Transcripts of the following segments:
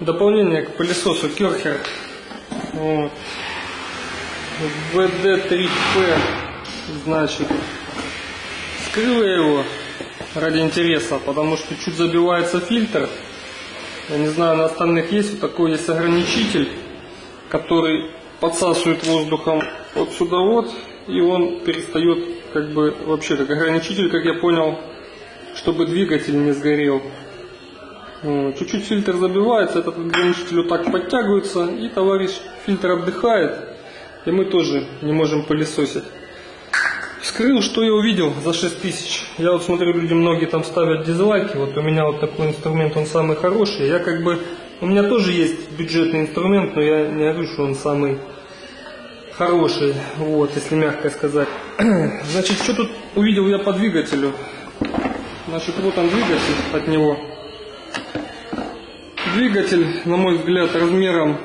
дополнение к пылесосу Керхер. Вот. VD3P, значит, скрыл я его ради интереса, потому что чуть забивается фильтр. Я не знаю, на остальных есть вот такой есть ограничитель, который подсасывает воздухом вот сюда вот, и он перестает как бы вообще как ограничитель, как я понял, чтобы двигатель не сгорел. Чуть-чуть фильтр забивается, этот ограничитель вот так подтягивается, и товарищ фильтр отдыхает, и мы тоже не можем пылесосить. Скрыл, что я увидел за 6 тысяч. Я вот смотрю, люди многие там ставят дизлайки, вот у меня вот такой инструмент, он самый хороший. Я как бы, у меня тоже есть бюджетный инструмент, но я не говорю, что он самый хороший, вот, если мягко сказать. Значит, что тут увидел я по двигателю? Значит, вот он двигатель от него. Двигатель, на мой взгляд, размером,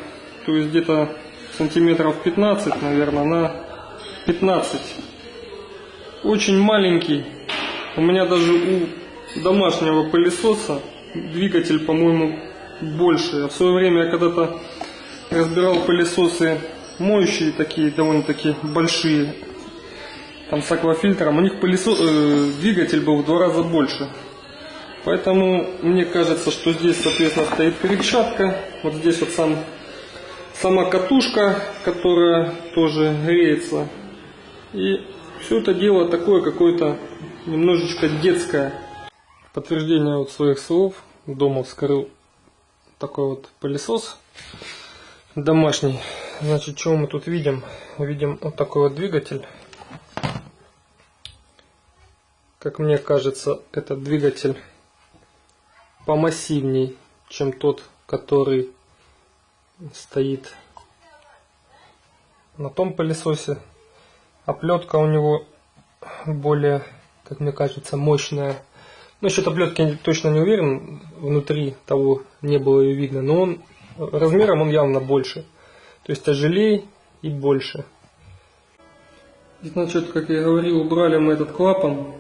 то есть где-то сантиметров 15, наверное, на 15. Очень маленький. У меня даже у домашнего пылесоса двигатель, по-моему, больше. В свое время я когда-то разбирал пылесосы моющие такие, довольно-таки большие, там с аквафильтром, у них пылесос, э, двигатель был в два раза больше. Поэтому мне кажется, что здесь, соответственно, стоит перчатка. Вот здесь вот сам, сама катушка, которая тоже греется. И все это дело такое какое-то немножечко детское. Подтверждение вот своих слов. Дома вскрыл такой вот пылесос домашний. Значит, что мы тут видим? Видим вот такой вот двигатель. Как мне кажется, этот двигатель помассивней, чем тот, который стоит на том пылесосе. Оплетка у него более, как мне кажется, мощная. Насчет оплетки я точно не уверен, внутри того не было ее видно, но он размером он явно больше. То есть тяжелее и больше. Значит, как я говорил, убрали мы этот клапан.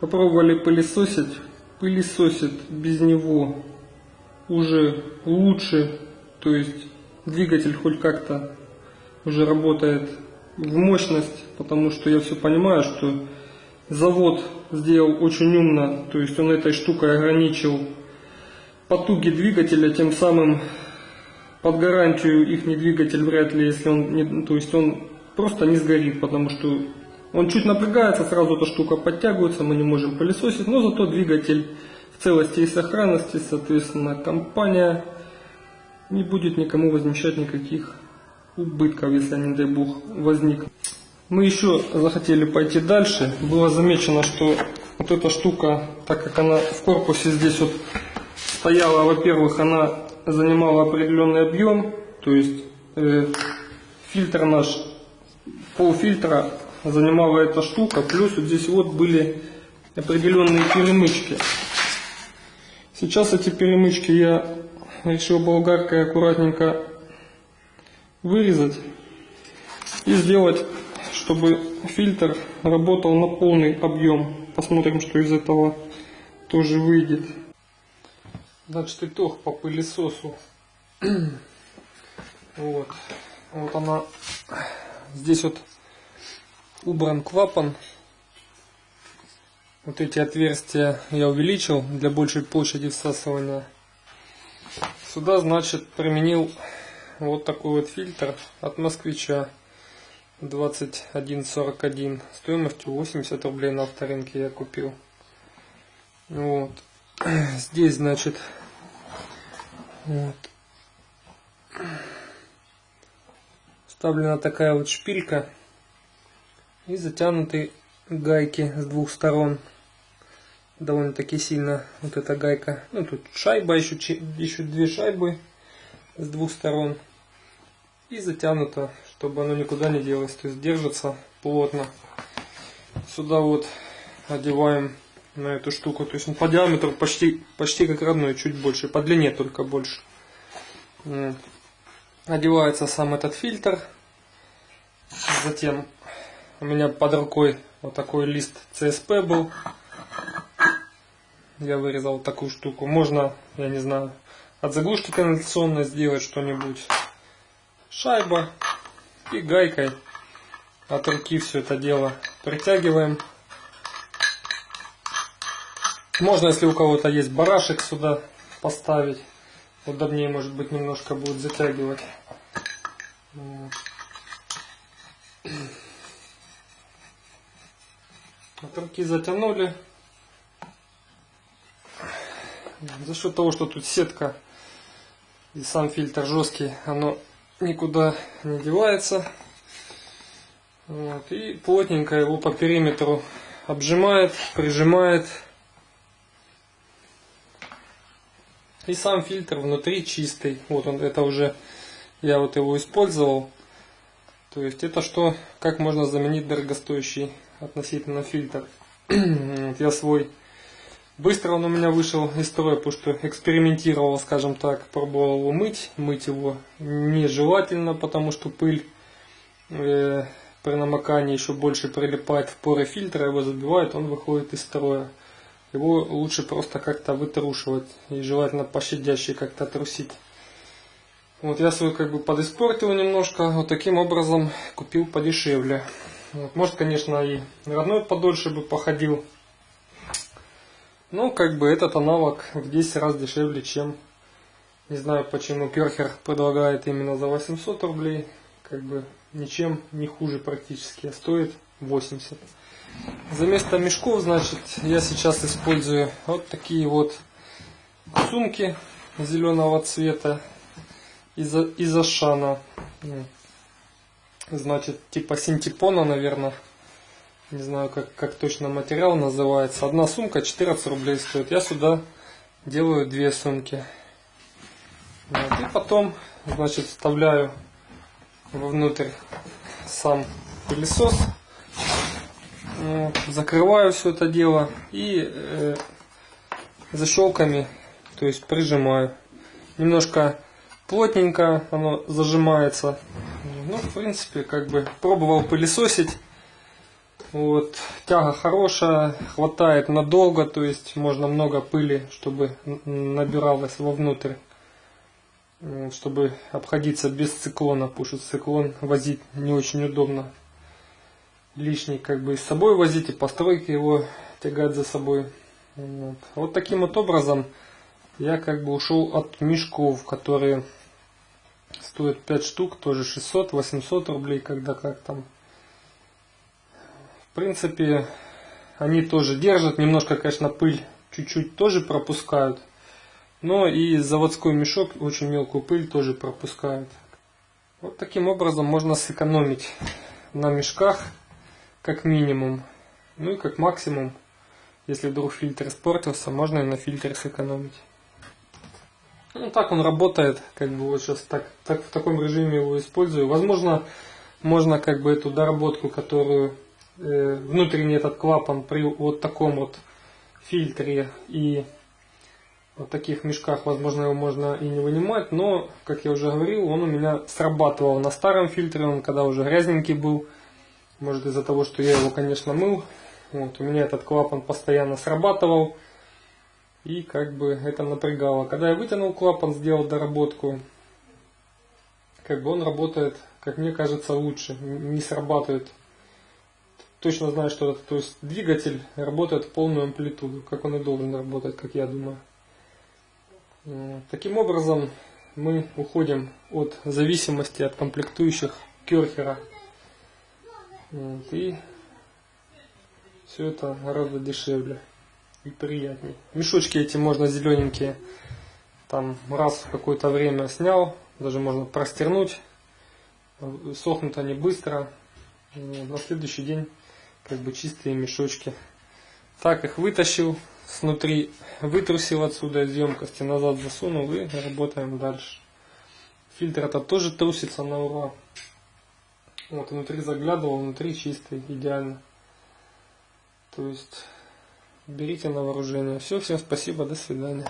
Попробовали пылесосить. Пылесосит без него уже лучше. То есть двигатель хоть как-то уже работает в мощность, потому что я все понимаю, что завод сделал очень умно, то есть он этой штукой ограничил потуги двигателя, тем самым под гарантию их двигатель вряд ли, если он не, то есть он просто не сгорит, потому что он чуть напрягается, сразу эта штука подтягивается, мы не можем пылесосить, но зато двигатель в целости и сохранности, соответственно, компания не будет никому возмещать никаких убытков, если они, дай бог, возник. Мы еще захотели пойти дальше. Было замечено, что вот эта штука, так как она в корпусе здесь вот стояла, во-первых, она занимала определенный объем, то есть э, фильтр наш, полфильтра занимала эта штука, плюс вот здесь вот были определенные перемычки. Сейчас эти перемычки я решил болгаркой аккуратненько вырезать и сделать, чтобы фильтр работал на полный объем. Посмотрим, что из этого тоже выйдет. Значит, итог по пылесосу. вот. Вот она. Здесь вот убран клапан. Вот эти отверстия я увеличил для большей площади всасывания. Сюда, значит, применил вот такой вот фильтр от москвича 2141 стоимостью 80 рублей на авторынке я купил. Вот. Здесь, значит, вот. Вставлена такая вот шпилька и затянуты гайки с двух сторон. Довольно-таки сильно вот эта гайка. Ну тут шайба, еще, еще две шайбы с двух сторон. И затянуто, чтобы оно никуда не делось. То есть держится плотно. Сюда вот одеваем на эту штуку. То есть по диаметру почти, почти как родной, чуть больше. По длине только больше. Одевается сам этот фильтр. Затем у меня под рукой вот такой лист CSP был. Я вырезал такую штуку. Можно, я не знаю, от заглушки канализационной сделать что-нибудь. Шайба и гайкой от руки все это дело притягиваем. Можно, если у кого-то есть барашек, сюда поставить. Удобнее, может быть, немножко будет затягивать. От руки затянули. За счет того, что тут сетка и сам фильтр жесткий, оно никуда не девается. Вот, и плотненько его по периметру обжимает, прижимает. И сам фильтр внутри чистый. Вот он, это уже я вот его использовал. То есть это что, как можно заменить дорогостоящий относительно фильтр. я свой быстро он у меня вышел из строя, потому что экспериментировал, скажем так, пробовал его мыть. Мыть его нежелательно, потому что пыль э, при намокании еще больше прилипает в поры фильтра, его забивает, он выходит из строя. Его лучше просто как-то вытрушивать и желательно пощадяще как-то трусить. Вот я свой как бы подиспортил немножко, вот таким образом купил подешевле. Вот, может, конечно, и родной подольше бы походил. Но как бы этот аналог в 10 раз дешевле, чем не знаю почему Керхер предлагает именно за 800 рублей. Как бы ничем не хуже практически, а стоит 80. За место мешков, значит, я сейчас использую вот такие вот сумки зеленого цвета из, из Ашана. Значит, типа синтепона, наверное. Не знаю, как, как точно материал называется. Одна сумка 14 рублей стоит. Я сюда делаю две сумки. Вот. И потом, значит, вставляю вовнутрь сам пылесос. Закрываю все это дело и э, защелками, то есть прижимаю. Немножко плотненько оно зажимается. Ну, в принципе, как бы пробовал пылесосить. Вот, тяга хорошая, хватает надолго, то есть можно много пыли, чтобы набиралось вовнутрь чтобы обходиться без циклона, потому что циклон возить не очень удобно. Лишний как бы с собой возить и постройки его тягать за собой. Вот. вот таким вот образом я как бы ушел от мешков, которые стоят 5 штук, тоже 600-800 рублей, когда как там. В принципе, они тоже держат, немножко, конечно, пыль чуть-чуть тоже пропускают. Но и заводской мешок очень мелкую пыль тоже пропускает. Вот таким образом можно сэкономить на мешках как минимум. Ну и как максимум, если вдруг фильтр испортился, можно и на фильтре сэкономить. Ну так он работает, как бы вот сейчас так, так в таком режиме его использую. Возможно, можно как бы эту доработку, которую э, внутренний этот клапан при вот таком вот фильтре и в таких мешках, возможно, его можно и не вынимать, но, как я уже говорил, он у меня срабатывал на старом фильтре, он когда уже грязненький был, может из-за того, что я его, конечно, мыл, вот, у меня этот клапан постоянно срабатывал, и как бы это напрягало. Когда я вытянул клапан, сделал доработку, как бы он работает, как мне кажется, лучше, не срабатывает. Точно знаю, что это, то есть двигатель работает в полную амплитуду, как он и должен работать, как я думаю. Таким образом, мы уходим от зависимости от комплектующих Керхера. И все это гораздо дешевле и приятнее. Мешочки эти можно зелененькие, там раз в какое-то время снял, даже можно простернуть. Сохнут они быстро. На следующий день как бы чистые мешочки. Так их вытащил, снутри вытрусил отсюда из емкости, назад засунул и работаем дальше. Фильтр это тоже трусится на ура. Вот внутри заглядывал, внутри чистый, идеально. То есть берите на вооружение. Все, всем спасибо, до свидания.